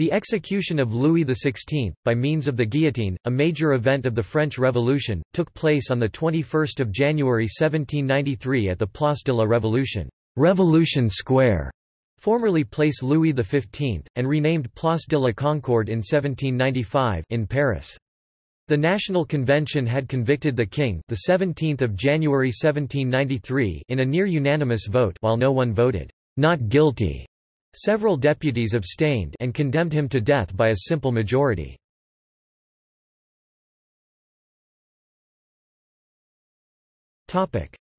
The execution of Louis XVI, by means of the guillotine, a major event of the French Revolution, took place on 21 January 1793 at the Place de la Révolution Revolution Square, formerly Place Louis XV, and renamed Place de la Concorde in 1795 in Paris. The National Convention had convicted the king the 17th of January 1793 in a near unanimous vote while no one voted not guilty. Several deputies abstained and condemned him to death by a simple majority.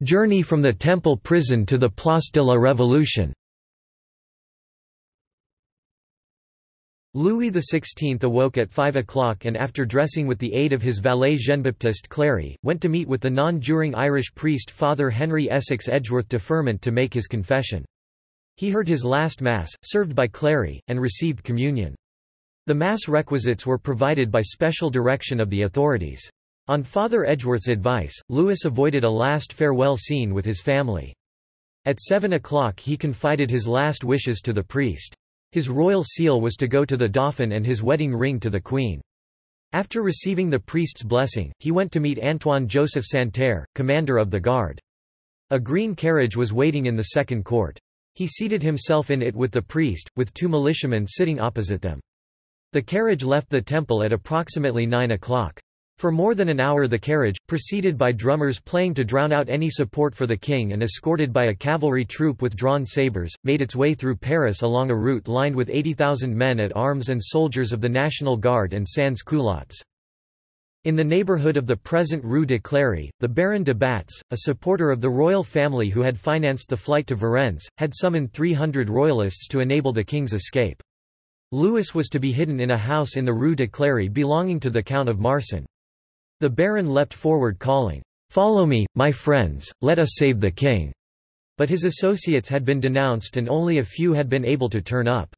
Journey from the Temple prison to the Place de la Révolution Louis XVI awoke at 5 o'clock and after dressing with the aid of his valet Jean-Baptiste Clary, went to meet with the non-juring Irish priest Father Henry Essex Edgeworth de Firmont to make his confession. He heard his last Mass, served by Clary, and received communion. The Mass requisites were provided by special direction of the authorities. On Father Edgeworth's advice, Louis avoided a last farewell scene with his family. At seven o'clock he confided his last wishes to the priest. His royal seal was to go to the Dauphin and his wedding ring to the Queen. After receiving the priest's blessing, he went to meet Antoine Joseph Santerre, commander of the guard. A green carriage was waiting in the second court. He seated himself in it with the priest, with two militiamen sitting opposite them. The carriage left the temple at approximately 9 o'clock. For more than an hour the carriage, preceded by drummers playing to drown out any support for the king and escorted by a cavalry troop with drawn sabres, made its way through Paris along a route lined with 80,000 men at arms and soldiers of the National Guard and sans-culottes. In the neighbourhood of the present Rue de Cléry, the Baron de Batz, a supporter of the royal family who had financed the flight to Varennes, had summoned 300 royalists to enable the king's escape. Louis was to be hidden in a house in the Rue de Cléry belonging to the Count of Marsan. The baron leapt forward calling, "'Follow me, my friends, let us save the king!' But his associates had been denounced and only a few had been able to turn up.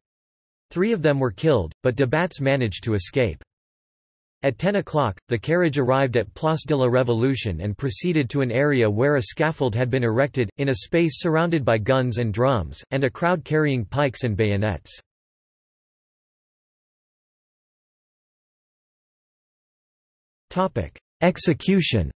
Three of them were killed, but de Batz managed to escape. At 10 o'clock, the carriage arrived at Place de la Révolution and proceeded to an area where a scaffold had been erected, in a space surrounded by guns and drums, and a crowd carrying pikes and bayonets. Execution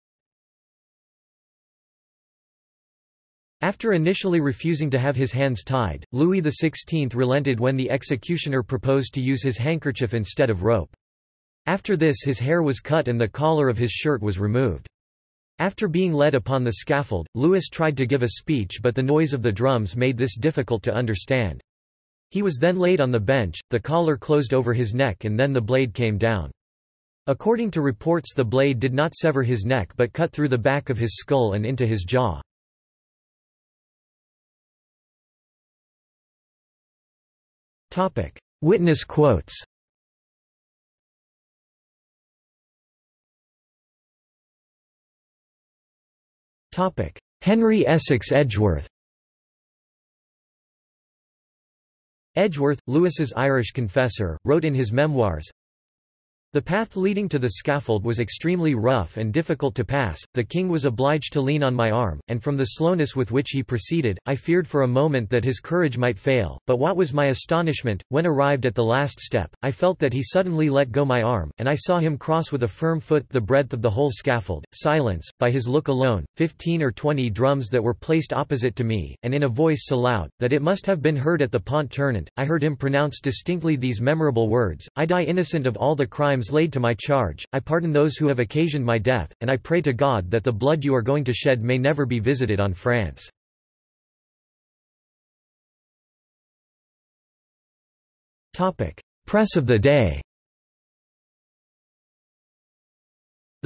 After initially refusing to have his hands tied, Louis XVI relented when the executioner proposed to use his handkerchief instead of rope. After this his hair was cut and the collar of his shirt was removed. After being led upon the scaffold, Louis tried to give a speech but the noise of the drums made this difficult to understand. He was then laid on the bench, the collar closed over his neck and then the blade came down. According to reports the blade did not sever his neck but cut through the back of his skull and into his jaw. Witness quotes Henry Essex Edgeworth Edgeworth, Louis's Irish confessor, wrote in his memoirs, the path leading to the scaffold was extremely rough and difficult to pass, the king was obliged to lean on my arm, and from the slowness with which he proceeded, I feared for a moment that his courage might fail, but what was my astonishment, when arrived at the last step, I felt that he suddenly let go my arm, and I saw him cross with a firm foot the breadth of the whole scaffold. Silence, by his look alone, fifteen or twenty drums that were placed opposite to me, and in a voice so loud, that it must have been heard at the Pont Tournant, I heard him pronounce distinctly these memorable words, I die innocent of all the crimes laid to my charge, I pardon those who have occasioned my death, and I pray to God that the blood you are going to shed may never be visited on France. Press of the day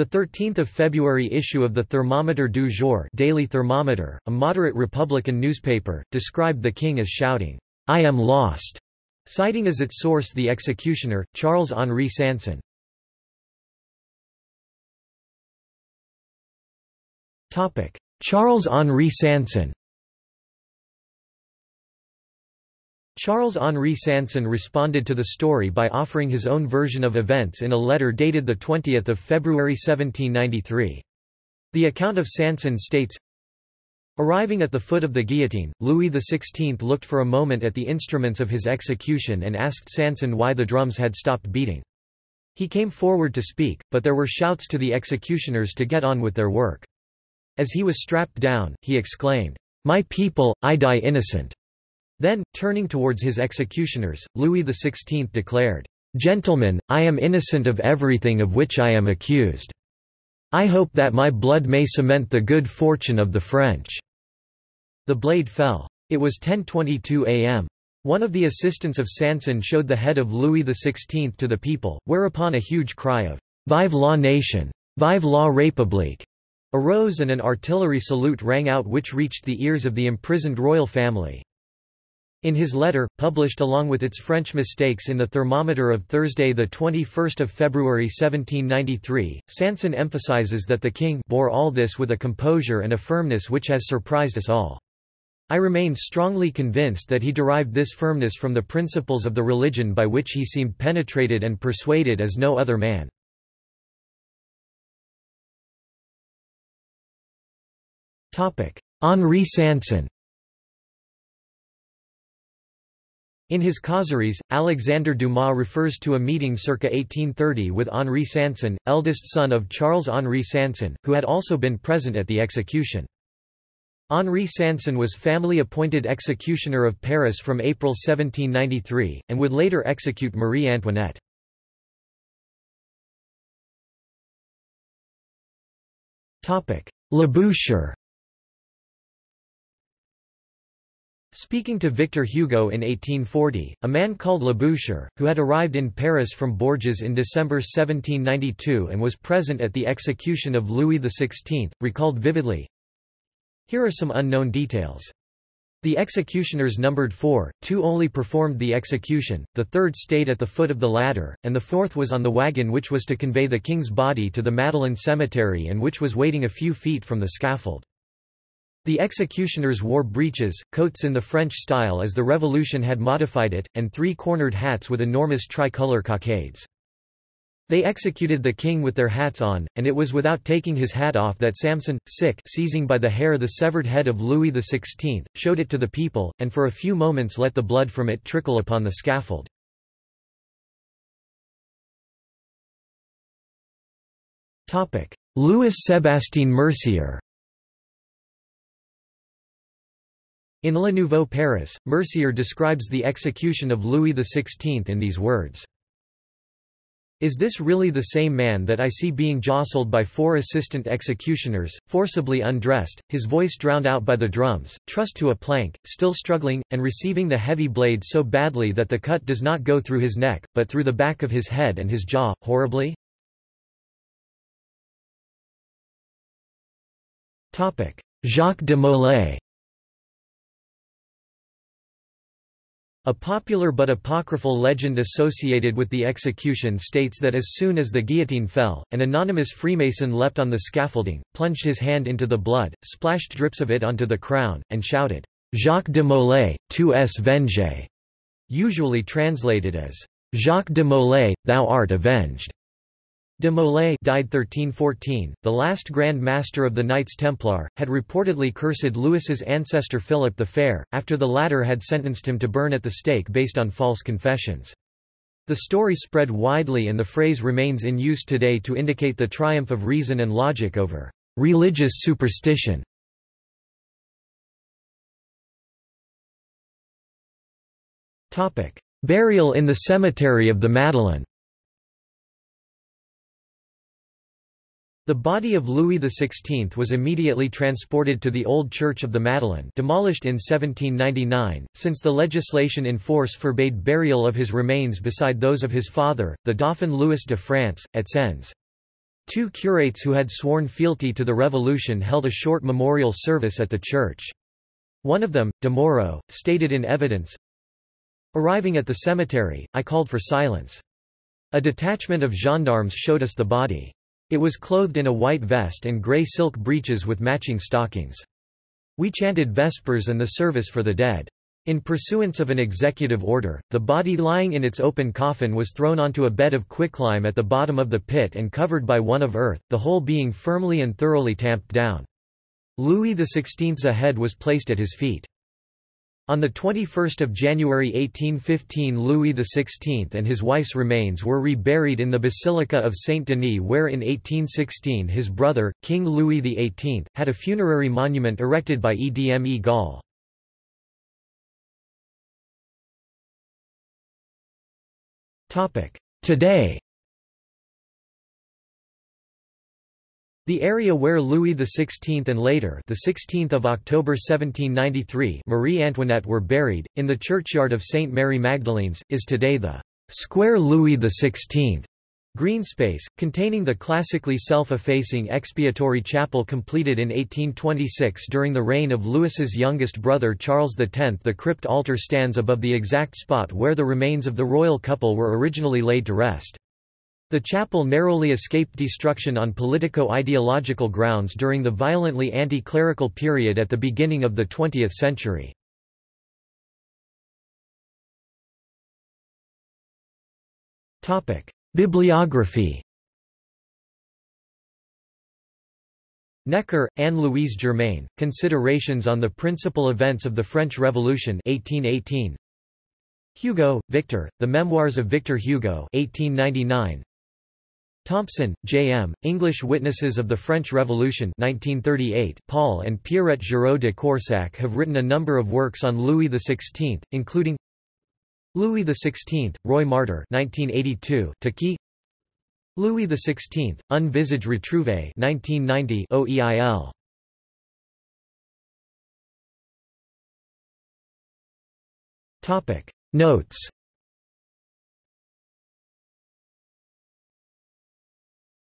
The 13th of February issue of the Thermometer du Jour Daily Thermometer, a moderate Republican newspaper, described the king as shouting, "'I am lost'", citing as its source the executioner, Charles-Henri Sanson. Charles-Henri Sanson Charles-Henri Sanson responded to the story by offering his own version of events in a letter dated 20 February 1793. The account of Sanson states, Arriving at the foot of the guillotine, Louis XVI looked for a moment at the instruments of his execution and asked Sanson why the drums had stopped beating. He came forward to speak, but there were shouts to the executioners to get on with their work. As he was strapped down, he exclaimed, "'My people, I die innocent!' Then, turning towards his executioners, Louis XVI declared, "'Gentlemen, I am innocent of everything of which I am accused. I hope that my blood may cement the good fortune of the French.' The blade fell. It was 10.22 am. One of the assistants of Sanson showed the head of Louis XVI to the people, whereupon a huge cry of, Vive la nation! Vive la République! Arose and an artillery salute rang out which reached the ears of the imprisoned royal family. In his letter, published along with its French mistakes in the thermometer of Thursday 21 February 1793, Sanson emphasizes that the king bore all this with a composure and a firmness which has surprised us all. I remain strongly convinced that he derived this firmness from the principles of the religion by which he seemed penetrated and persuaded as no other man. Henri Sanson In his Causeries, Alexandre Dumas refers to a meeting circa 1830 with Henri Sanson, eldest son of Charles-Henri Sanson, who had also been present at the execution. Henri Sanson was family-appointed executioner of Paris from April 1793, and would later execute Marie Antoinette. Labouchere Speaking to Victor Hugo in 1840, a man called Labouchere, who had arrived in Paris from Bourges in December 1792 and was present at the execution of Louis XVI, recalled vividly, Here are some unknown details. The executioners numbered four, two only performed the execution, the third stayed at the foot of the ladder, and the fourth was on the wagon which was to convey the king's body to the Madeleine cemetery and which was waiting a few feet from the scaffold. The executioners wore breeches, coats in the French style as the Revolution had modified it, and three-cornered hats with enormous tricolour cockades. They executed the king with their hats on, and it was without taking his hat off that Sanson, sick, seizing by the hair the severed head of Louis XVI, showed it to the people, and for a few moments let the blood from it trickle upon the scaffold. Louis Sébastien Mercier In Le Nouveau Paris, Mercier describes the execution of Louis XVI in these words. Is this really the same man that I see being jostled by four assistant executioners, forcibly undressed, his voice drowned out by the drums, trussed to a plank, still struggling, and receiving the heavy blade so badly that the cut does not go through his neck, but through the back of his head and his jaw, horribly? Jacques de Molay A popular but apocryphal legend associated with the execution states that as soon as the guillotine fell, an anonymous Freemason leapt on the scaffolding, plunged his hand into the blood, splashed drips of it onto the crown, and shouted, Jacques de Molay, tu es vengé, usually translated as, Jacques de Molay, thou art avenged. De Molay died 1314, the last Grand Master of the Knights Templar, had reportedly cursed Louis's ancestor Philip the Fair, after the latter had sentenced him to burn at the stake based on false confessions. The story spread widely and the phrase remains in use today to indicate the triumph of reason and logic over religious superstition. Burial in the cemetery of the Madeleine The body of Louis XVI was immediately transported to the Old Church of the Madeleine demolished in 1799, since the legislation in force forbade burial of his remains beside those of his father, the Dauphin Louis de France, at Sens. Two curates who had sworn fealty to the revolution held a short memorial service at the church. One of them, Damoureau, stated in evidence, Arriving at the cemetery, I called for silence. A detachment of gendarmes showed us the body. It was clothed in a white vest and grey silk breeches with matching stockings. We chanted Vespers and the service for the dead. In pursuance of an executive order, the body lying in its open coffin was thrown onto a bed of quicklime at the bottom of the pit and covered by one of earth, the whole being firmly and thoroughly tamped down. Louis XVI's head was placed at his feet. On 21 January 1815 Louis XVI and his wife's remains were reburied in the Basilica of Saint-Denis where in 1816 his brother, King Louis XVIII, had a funerary monument erected by Edme Gaulle. Today The area where Louis XVI and later the 16th of October 1793 Marie Antoinette were buried, in the churchyard of St. Mary Magdalene's, is today the Square Louis XVI green space, containing the classically self-effacing expiatory chapel completed in 1826 during the reign of Louis's youngest brother Charles X. The crypt altar stands above the exact spot where the remains of the royal couple were originally laid to rest. The chapel narrowly escaped destruction on politico-ideological grounds during the violently anti-clerical period at the beginning of the 20th century. Bibliography Necker, Anne-Louise Germaine, Considerations on the Principal Events of the French Revolution 1818. Hugo, Victor, The Memoirs of Victor Hugo 1899. Thompson, J. M., English Witnesses of the French Revolution 1938. Paul and Pierrette Girault de Coursac have written a number of works on Louis XVI, including Louis XVI, Roi Martyr 1982, Taki Louis XVI, Un visage retrouvé 1990 OEIL. Notes